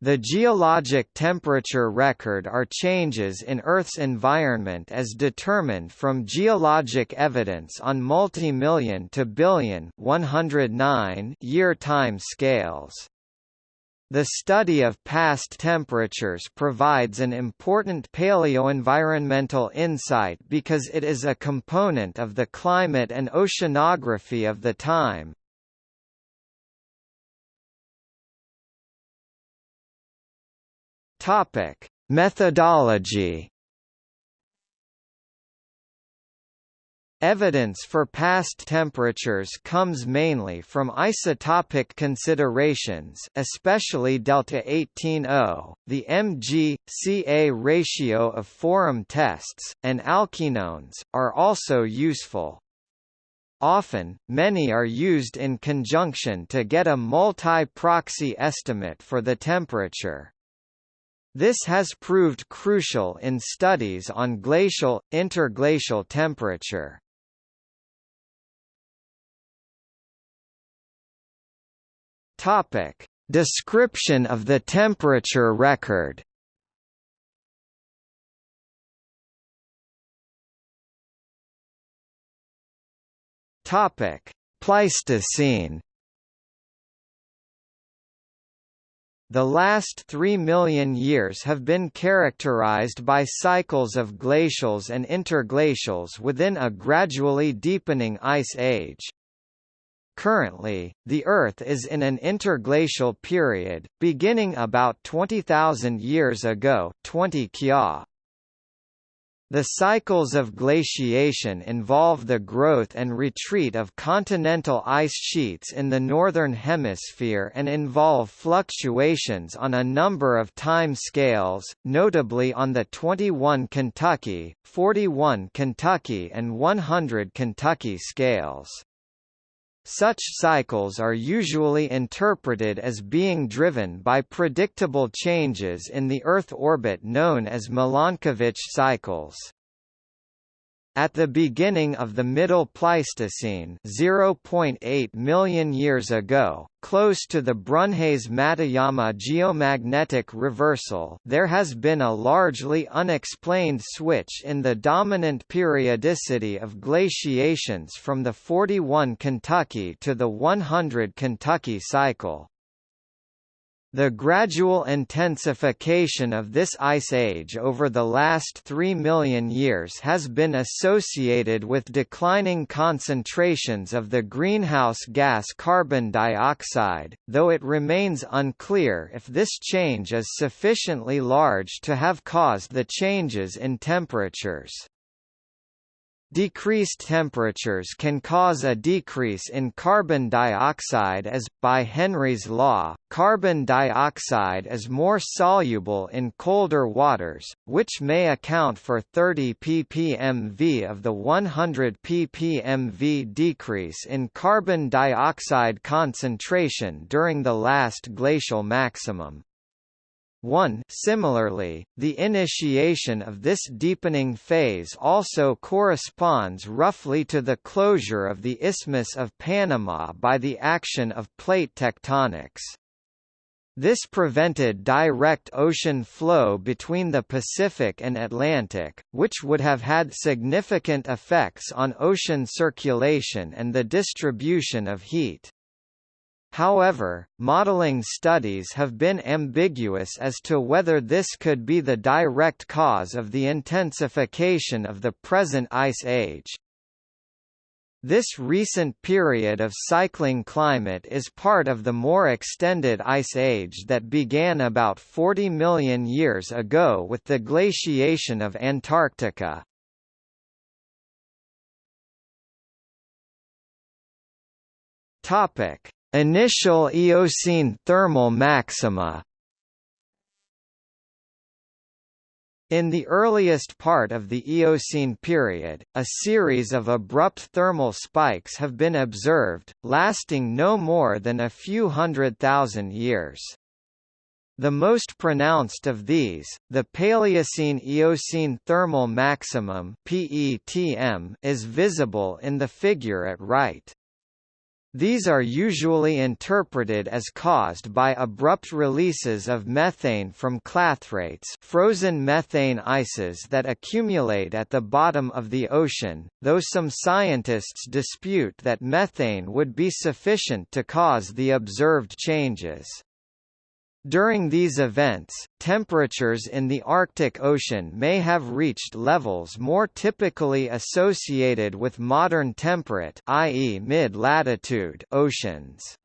The geologic temperature record are changes in Earth's environment as determined from geologic evidence on multi-million to billion 109 year time scales. The study of past temperatures provides an important paleoenvironmental insight because it is a component of the climate and oceanography of the time. Topic: Methodology. Evidence for past temperatures comes mainly from isotopic considerations especially delta 18O, the Mg-Ca ratio of foram tests, and alkenones, are also useful. Often, many are used in conjunction to get a multi-proxy estimate for the temperature. This has proved crucial in studies on glacial, interglacial temperature. Topic: Description of the temperature record. Topic: Pleistocene. The last 3 million years have been characterized by cycles of glacials and interglacials within a gradually deepening ice age. Currently, the Earth is in an interglacial period, beginning about 20,000 years ago 20 Kya. The cycles of glaciation involve the growth and retreat of continental ice sheets in the Northern Hemisphere and involve fluctuations on a number of time scales, notably on the 21 Kentucky, 41 Kentucky and 100 Kentucky scales. Such cycles are usually interpreted as being driven by predictable changes in the Earth orbit known as Milankovitch cycles. At the beginning of the Middle Pleistocene 0.8 million years ago, close to the Brunhes-Matuyama geomagnetic reversal there has been a largely unexplained switch in the dominant periodicity of glaciations from the 41 Kentucky to the 100 Kentucky cycle. The gradual intensification of this ice age over the last 3 million years has been associated with declining concentrations of the greenhouse gas carbon dioxide, though it remains unclear if this change is sufficiently large to have caused the changes in temperatures. Decreased temperatures can cause a decrease in carbon dioxide as, by Henry's law, carbon dioxide is more soluble in colder waters, which may account for 30 ppmv of the 100 ppmv decrease in carbon dioxide concentration during the last glacial maximum. 1 Similarly, the initiation of this deepening phase also corresponds roughly to the closure of the Isthmus of Panama by the action of plate tectonics. This prevented direct ocean flow between the Pacific and Atlantic, which would have had significant effects on ocean circulation and the distribution of heat. However, modeling studies have been ambiguous as to whether this could be the direct cause of the intensification of the present ice age. This recent period of cycling climate is part of the more extended ice age that began about 40 million years ago with the glaciation of Antarctica. Topic: Initial Eocene thermal maxima In the earliest part of the Eocene period, a series of abrupt thermal spikes have been observed, lasting no more than a few hundred thousand years. The most pronounced of these, the Paleocene-Eocene thermal maximum (PETM), is visible in the figure at right. These are usually interpreted as caused by abrupt releases of methane from clathrates frozen methane ices that accumulate at the bottom of the ocean, though some scientists dispute that methane would be sufficient to cause the observed changes. During these events, temperatures in the Arctic Ocean may have reached levels more typically associated with modern temperate i.e. mid-latitude oceans.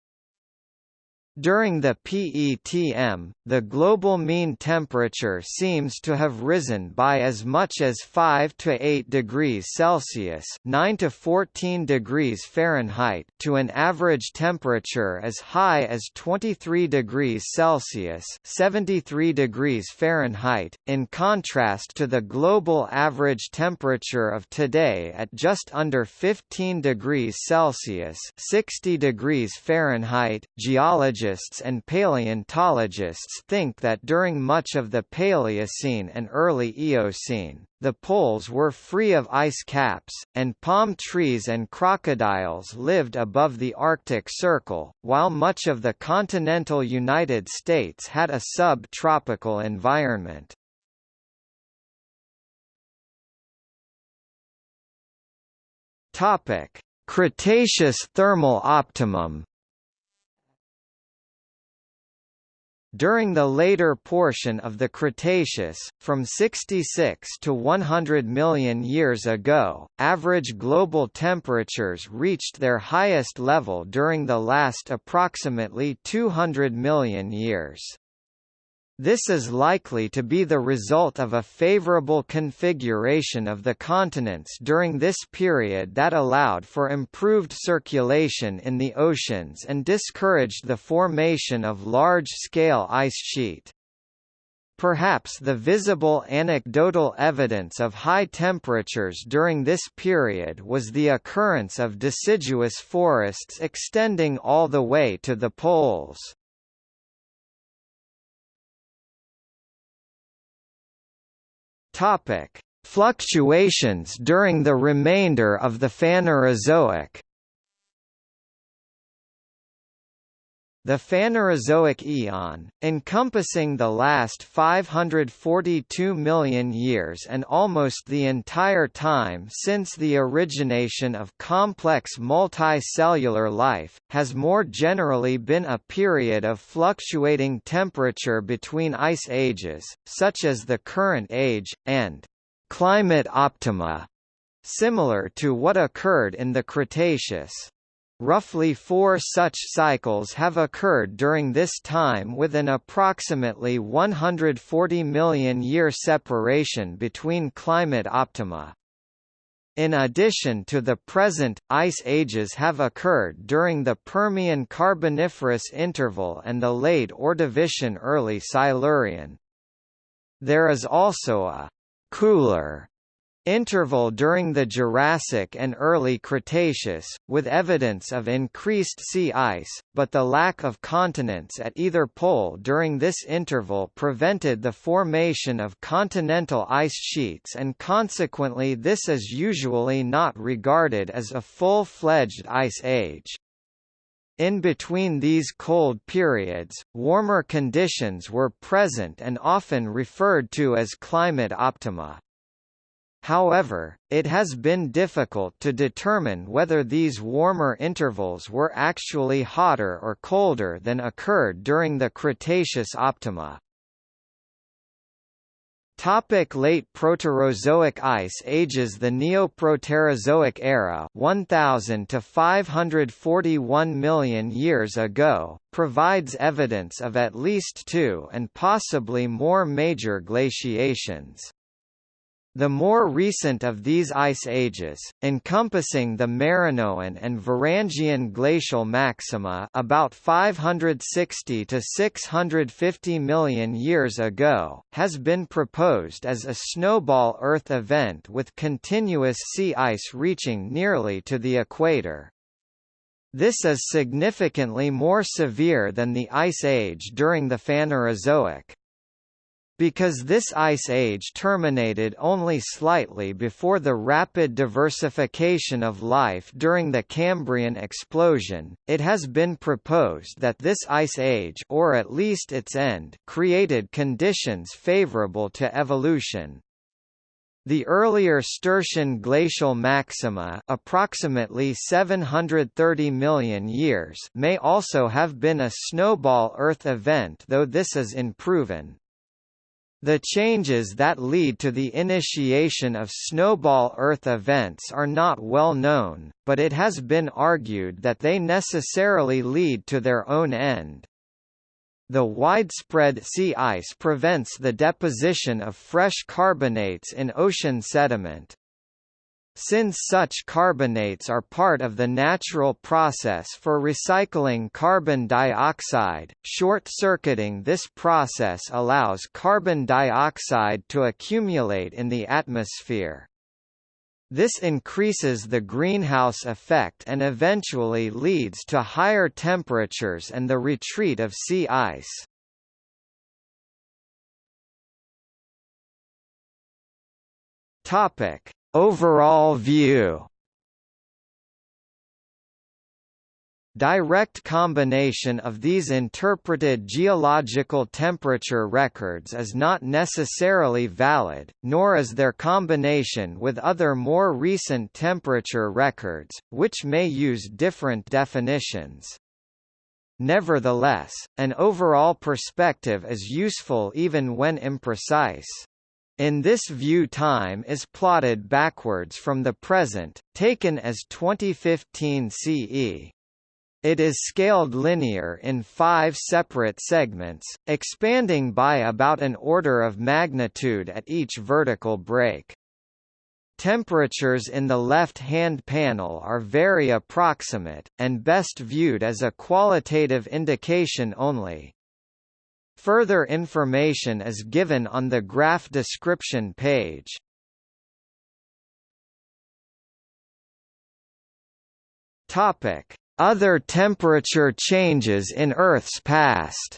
During the PETM, the global mean temperature seems to have risen by as much as 5 to 8 degrees Celsius (9 to 14 degrees Fahrenheit) to an average temperature as high as 23 degrees Celsius (73 degrees Fahrenheit), in contrast to the global average temperature of today at just under 15 degrees Celsius (60 degrees Fahrenheit). Geologists geologists and paleontologists think that during much of the Paleocene and early Eocene, the poles were free of ice caps, and palm trees and crocodiles lived above the Arctic Circle, while much of the continental United States had a sub-tropical environment. Topic: Cretaceous thermal optimum During the later portion of the Cretaceous, from 66 to 100 million years ago, average global temperatures reached their highest level during the last approximately 200 million years. This is likely to be the result of a favorable configuration of the continents during this period that allowed for improved circulation in the oceans and discouraged the formation of large-scale ice sheet. Perhaps the visible anecdotal evidence of high temperatures during this period was the occurrence of deciduous forests extending all the way to the poles. Topic: Fluctuations during the remainder of the Phanerozoic. The Phanerozoic eon, encompassing the last 542 million years and almost the entire time since the origination of complex multicellular life, has more generally been a period of fluctuating temperature between ice ages, such as the current age, and climate optima, similar to what occurred in the Cretaceous. Roughly four such cycles have occurred during this time with an approximately 140 million year separation between climate optima. In addition to the present, ice ages have occurred during the Permian Carboniferous interval and the late Ordovician early Silurian. There is also a cooler Interval during the Jurassic and early Cretaceous, with evidence of increased sea ice, but the lack of continents at either pole during this interval prevented the formation of continental ice sheets and consequently this is usually not regarded as a full-fledged ice age. In between these cold periods, warmer conditions were present and often referred to as climate optima. However, it has been difficult to determine whether these warmer intervals were actually hotter or colder than occurred during the Cretaceous optima. Topic late Proterozoic ice ages The Neoproterozoic era 1000 to 541 million years ago, provides evidence of at least two and possibly more major glaciations. The more recent of these ice ages, encompassing the Marinoan and Varangian glacial maxima about 560 to 650 million years ago, has been proposed as a snowball Earth event with continuous sea ice reaching nearly to the equator. This is significantly more severe than the Ice Age during the Phanerozoic. Because this ice age terminated only slightly before the rapid diversification of life during the Cambrian explosion, it has been proposed that this ice age or at least its end created conditions favorable to evolution. The earlier Sturtian glacial maxima approximately 730 million years may also have been a snowball Earth event though this is unproven. The changes that lead to the initiation of snowball Earth events are not well known, but it has been argued that they necessarily lead to their own end. The widespread sea ice prevents the deposition of fresh carbonates in ocean sediment. Since such carbonates are part of the natural process for recycling carbon dioxide, short-circuiting this process allows carbon dioxide to accumulate in the atmosphere. This increases the greenhouse effect and eventually leads to higher temperatures and the retreat of sea ice. Topic: Overall view Direct combination of these interpreted geological temperature records is not necessarily valid, nor is their combination with other more recent temperature records, which may use different definitions. Nevertheless, an overall perspective is useful even when imprecise. In this view time is plotted backwards from the present, taken as 2015 CE. It is scaled linear in five separate segments, expanding by about an order of magnitude at each vertical break. Temperatures in the left-hand panel are very approximate, and best viewed as a qualitative indication only. Further information is given on the graph description page. Topic other temperature changes in Earth's past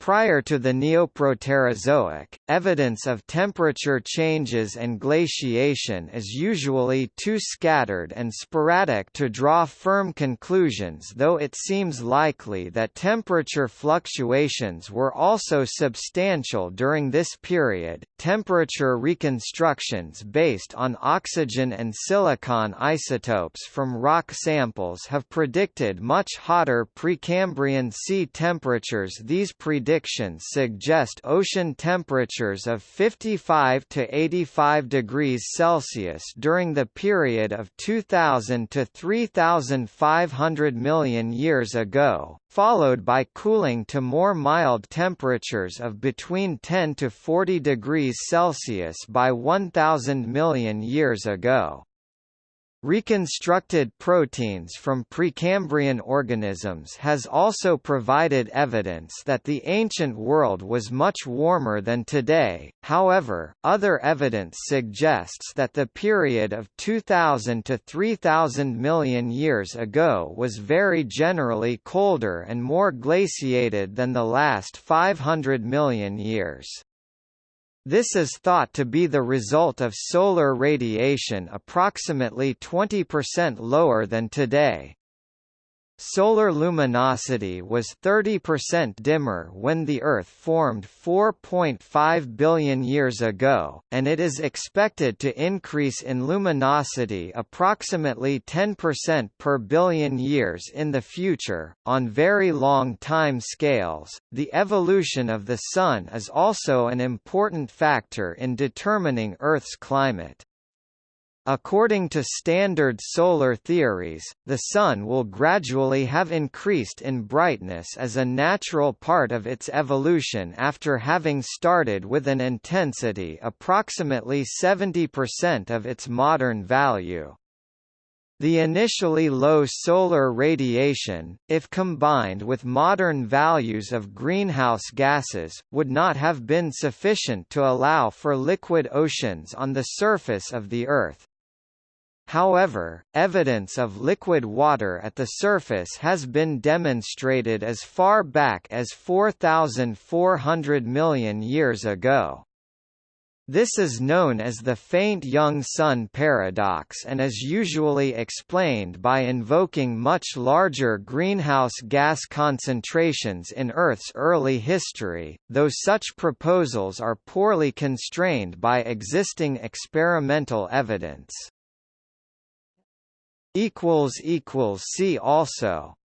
Prior to the Neoproterozoic, evidence of temperature changes and glaciation is usually too scattered and sporadic to draw firm conclusions though it seems likely that temperature fluctuations were also substantial during this period. Temperature reconstructions based on oxygen and silicon isotopes from rock samples have predicted much hotter Precambrian sea temperatures these predictions predictions suggest ocean temperatures of 55 to 85 degrees Celsius during the period of 2000 to 3500 million years ago, followed by cooling to more mild temperatures of between 10 to 40 degrees Celsius by 1000 million years ago. Reconstructed proteins from Precambrian organisms has also provided evidence that the ancient world was much warmer than today, however, other evidence suggests that the period of 2000 to 3000 million years ago was very generally colder and more glaciated than the last 500 million years. This is thought to be the result of solar radiation approximately 20% lower than today. Solar luminosity was 30% dimmer when the Earth formed 4.5 billion years ago, and it is expected to increase in luminosity approximately 10% per billion years in the future. On very long time scales, the evolution of the Sun is also an important factor in determining Earth's climate. According to standard solar theories, the Sun will gradually have increased in brightness as a natural part of its evolution after having started with an intensity approximately 70% of its modern value. The initially low solar radiation, if combined with modern values of greenhouse gases, would not have been sufficient to allow for liquid oceans on the surface of the Earth. However, evidence of liquid water at the surface has been demonstrated as far back as 4,400 million years ago. This is known as the faint young sun paradox and is usually explained by invoking much larger greenhouse gas concentrations in Earth's early history, though such proposals are poorly constrained by existing experimental evidence. See also